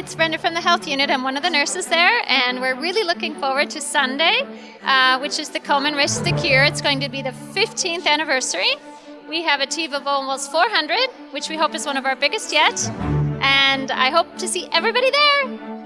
it's Brenda from the health unit. I'm one of the nurses there, and we're really looking forward to Sunday, uh, which is the Komen Race the Cure. It's going to be the 15th anniversary. We have a team of almost 400, which we hope is one of our biggest yet, and I hope to see everybody there.